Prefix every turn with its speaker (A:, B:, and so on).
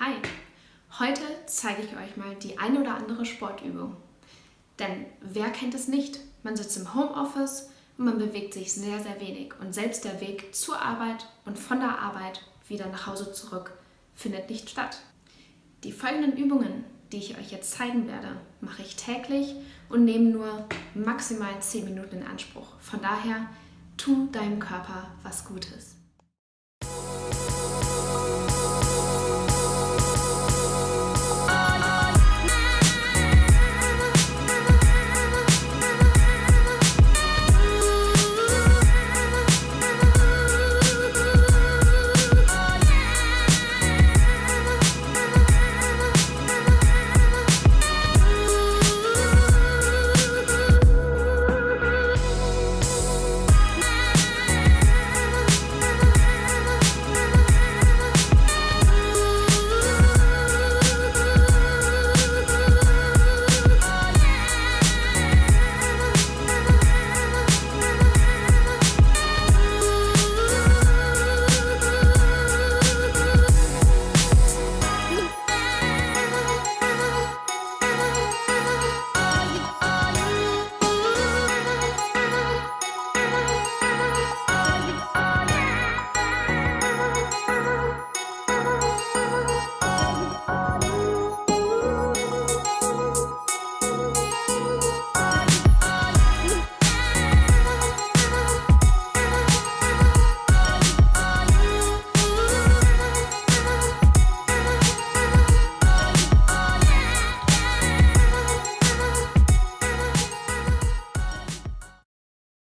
A: Hi! Heute zeige ich euch mal die eine oder andere Sportübung. Denn wer kennt es nicht? Man sitzt im Homeoffice und man bewegt sich sehr, sehr wenig. Und selbst der Weg zur Arbeit und von der Arbeit wieder nach Hause zurück findet nicht statt. Die folgenden Übungen, die ich euch jetzt zeigen werde, mache ich täglich und nehme nur maximal 10 Minuten in Anspruch. Von daher, tu deinem Körper was Gutes.